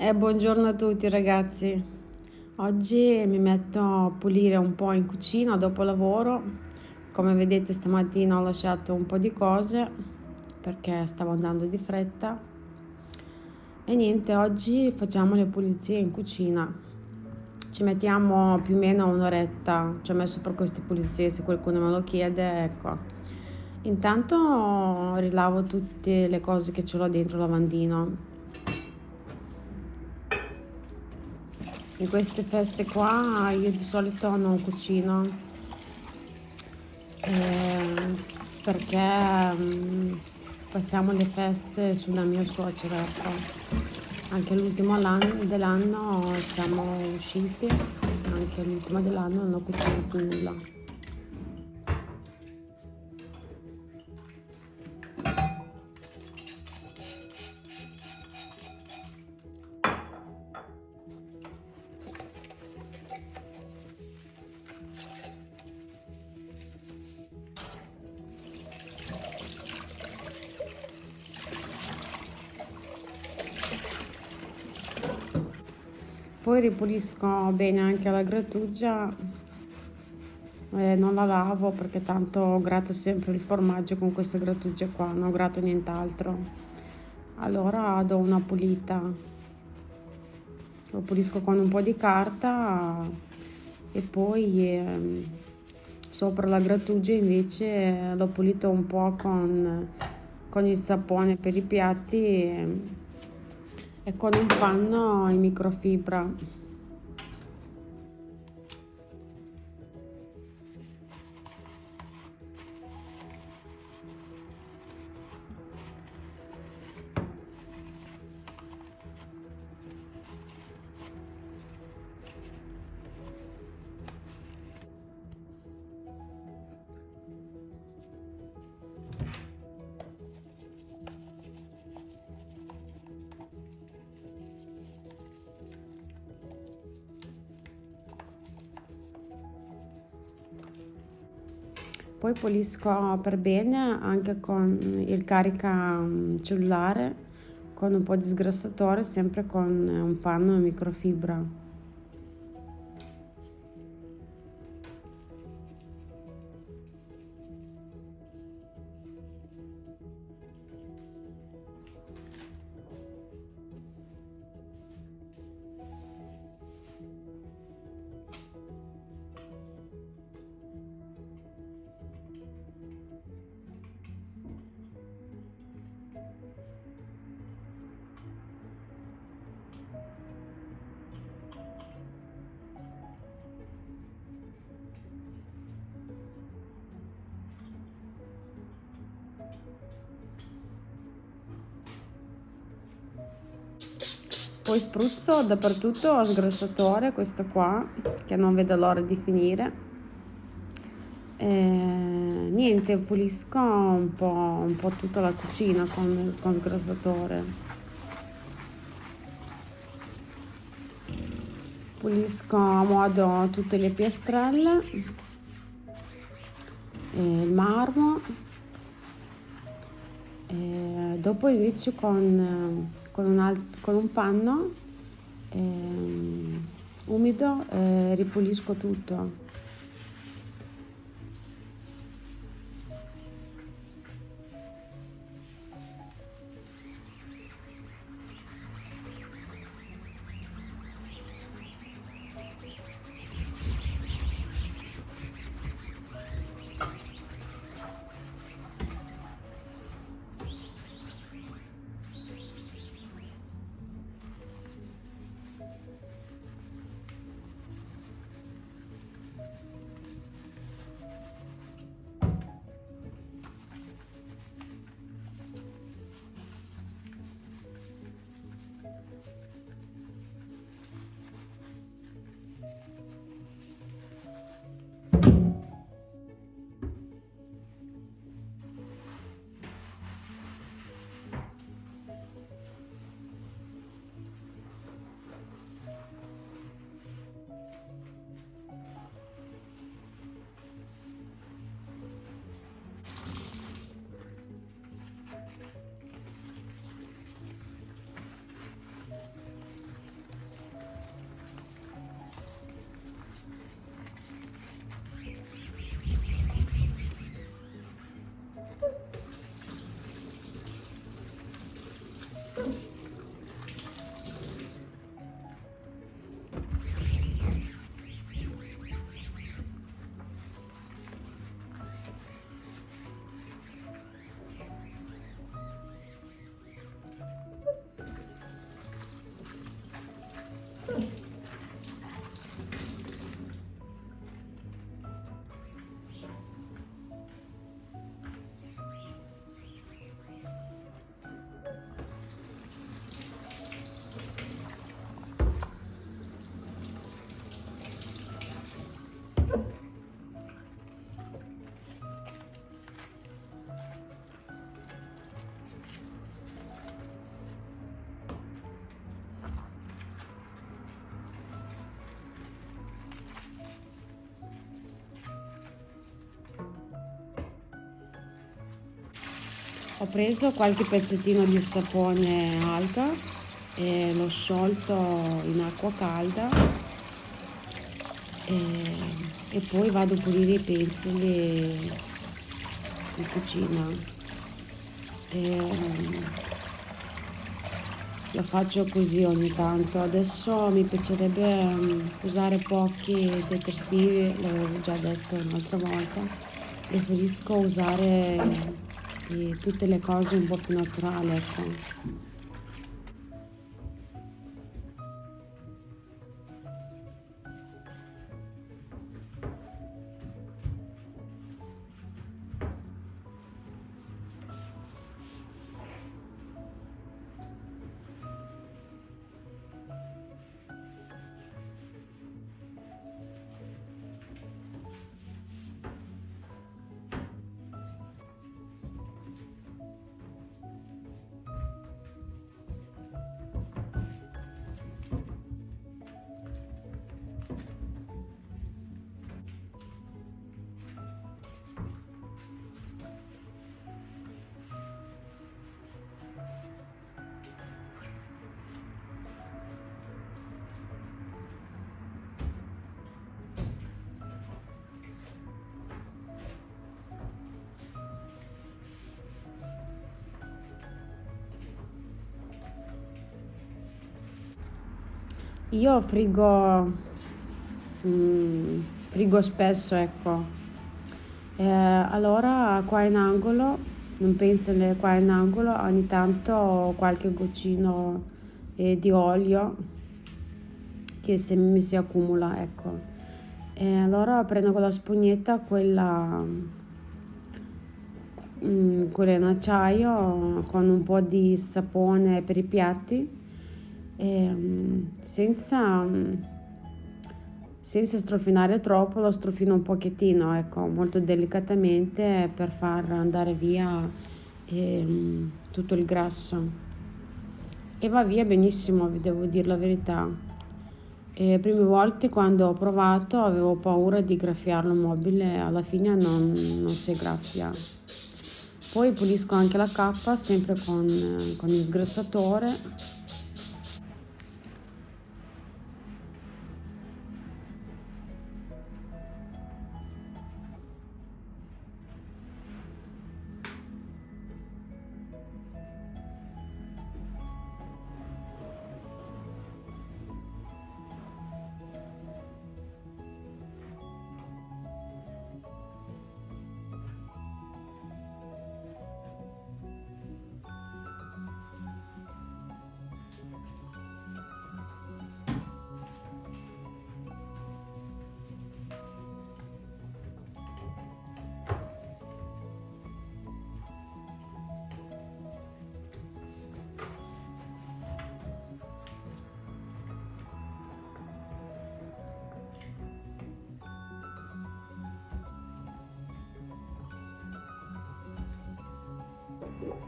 Eh, buongiorno a tutti ragazzi. Oggi mi metto a pulire un po' in cucina dopo lavoro. Come vedete stamattina ho lasciato un po' di cose perché stavo andando di fretta. E niente, oggi facciamo le pulizie in cucina. Ci mettiamo più o meno un'oretta. Ci ho messo per queste pulizie se qualcuno me lo chiede, ecco. Intanto rilavo tutte le cose che ce l'ho dentro il lavandino in queste feste qua io di solito non cucino eh, perché um, passiamo le feste sulla mia suocera ecco. anche l'ultimo dell'anno siamo usciti anche l'ultimo dell'anno non ho cucinato nulla ripulisco bene anche la grattugia eh, non la lavo perché tanto grato sempre il formaggio con questa grattugia qua non grato nient'altro. Allora do una pulita. Lo pulisco con un po' di carta e poi eh, sopra la grattugia invece l'ho pulito un po' con, con il sapone per i piatti e con un panno in microfibra poi pulisco per bene anche con il carica mm, cellulare con un po' di sgrassatore sempre con un panno e microfibra poi spruzzo dappertutto sgrassatore questo qua che non vedo l'ora di finire. E, niente pulisco un po', un po' tutta la cucina con, con sgrassatore. Pulisco a modo tutte le piastrelle il marmo. E dopo invece con con un, con un panno eh, umido eh, ripulisco tutto ho preso qualche pezzettino di sapone alga e l'ho sciolto in acqua calda. E, e poi vado a pulire i pensili in cucina. E, lo faccio così ogni tanto. Adesso mi piacerebbe um, usare pochi detersivi l'avevo già detto un'altra volta. Preferisco usare eh, tutte le cose un po' più naturali ecco Io frigo, mm, frigo spesso, ecco. Eh, allora qua in angolo, non penso qua in angolo, ogni tanto qualche goccino eh, di olio che se mi si accumula, ecco. E allora prendo con la spugnetta quella, mm, quella in acciaio con un po' di sapone per i piatti e, senza, senza strofinare troppo lo strofino un pochettino ecco molto delicatamente per far andare via eh, tutto il grasso. E va via benissimo vi devo dire la verità. E prime volte quando ho provato avevo paura di graffiarlo mobile alla fine non, non si graffia poi pulisco anche la cappa sempre con, con il sgrassatore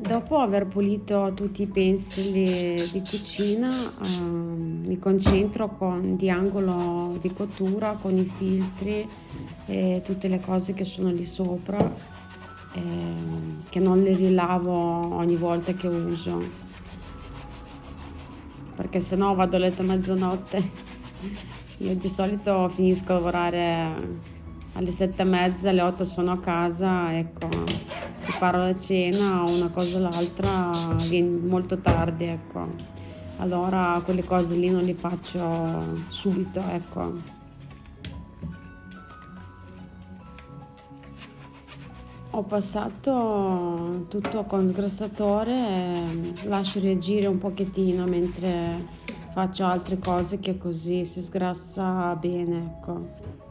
Dopo aver pulito tutti i pensili di cucina eh, mi concentro con di angolo di cottura con i filtri e tutte le cose che sono lì sopra eh, che non le rilavo ogni volta che uso. Perché se no vado a letto a mezzanotte. Io di solito finisco a lavorare alle sette e mezza alle otto sono a casa ecco preparo la cena o una cosa o l'altra viene molto tardi, ecco. Allora quelle cose lì non le faccio subito, ecco. Ho passato tutto con sgrassatore, lascio reagire un pochettino mentre faccio altre cose che così si sgrassa bene, ecco.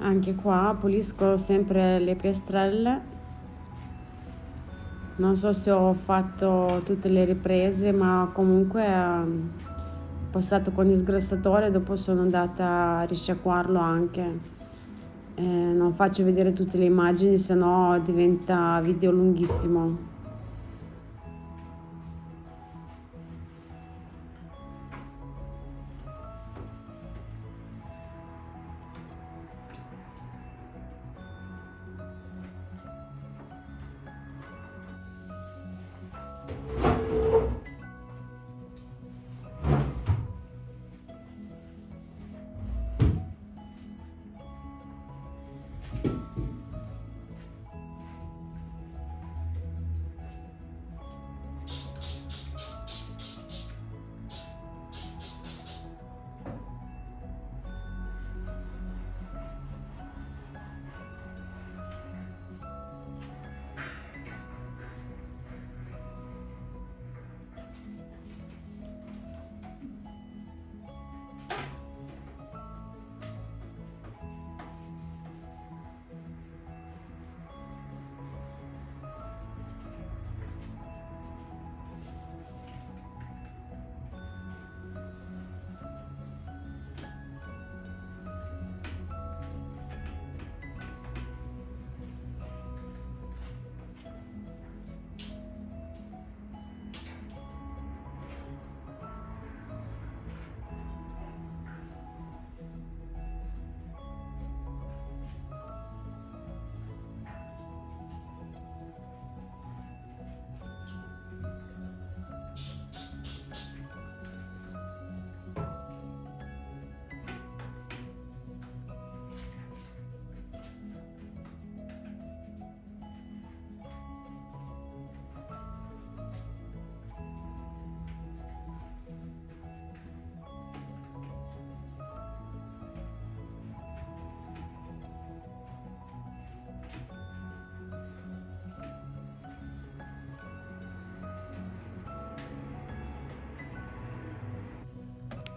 Anche qua pulisco sempre le piastrelle. Non so se ho fatto tutte le riprese ma comunque ho passato con il sgrassatore dopo sono andata a risciacquarlo anche. Eh, non faccio vedere tutte le immagini se no diventa video lunghissimo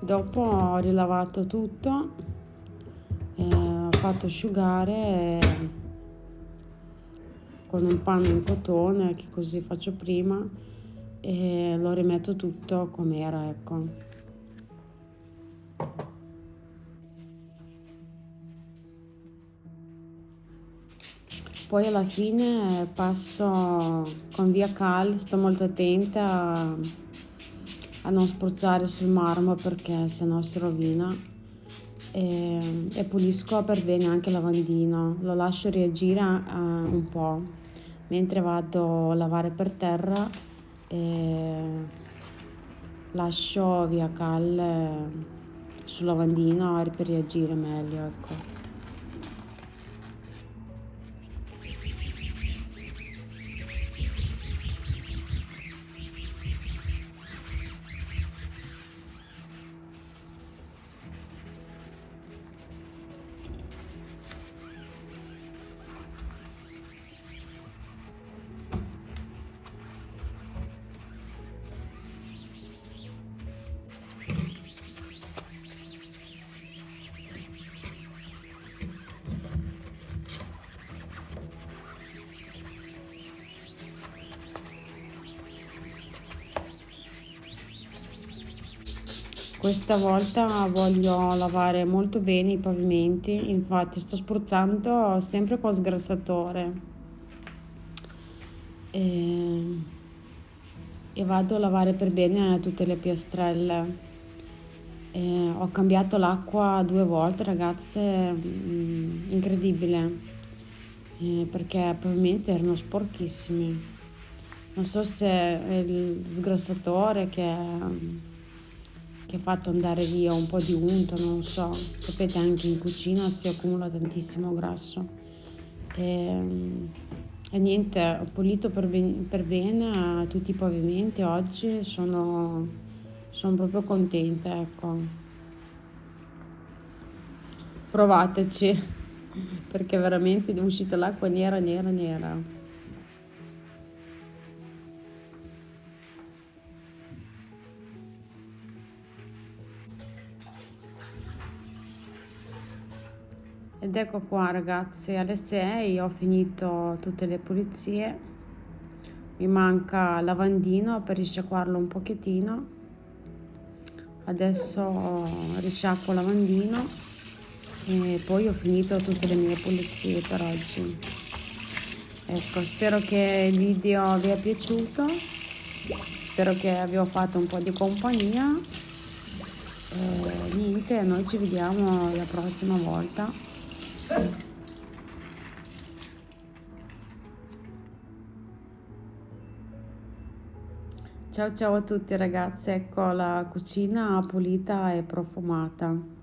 dopo ho rilavato tutto eh, ho fatto asciugare con un panno in cotone che così faccio prima e lo rimetto tutto come era ecco. Poi alla fine passo con via cal sto molto attenta a, a non spruzzare sul marmo perché sennò si rovina. E, e pulisco per bene anche il lavandino lo lascio reagire uh, un po' mentre vado a lavare per terra e lascio via cal sul lavandino per reagire meglio ecco Questa volta voglio lavare molto bene i pavimenti, infatti sto spruzzando sempre con sgrassatore e, e vado a lavare per bene tutte le piastrelle. E ho cambiato l'acqua due volte ragazze, mm, incredibile, eh, perché i pavimenti erano sporchissimi. Non so se è il sgrassatore che che ha fatto andare via un po' di unto, non so, sapete anche in cucina si accumula tantissimo grasso. E, e niente, ho pulito per, ben, per bene tutti i pavimenti oggi, sono, sono proprio contenta, ecco. Provateci, perché veramente è uscita l'acqua nera, nera, nera. Ed ecco qua ragazzi, alle 6 ho finito tutte le pulizie. Mi manca lavandino per risciacquarlo un pochettino. Adesso risciacquo lavandino e poi ho finito tutte le mie pulizie per oggi. Ecco, spero che il video vi è piaciuto. Spero che vi ho fatto un po' di compagnia. E niente, noi ci vediamo la prossima volta. Ciao ciao a tutti ragazzi, ecco la cucina pulita e profumata.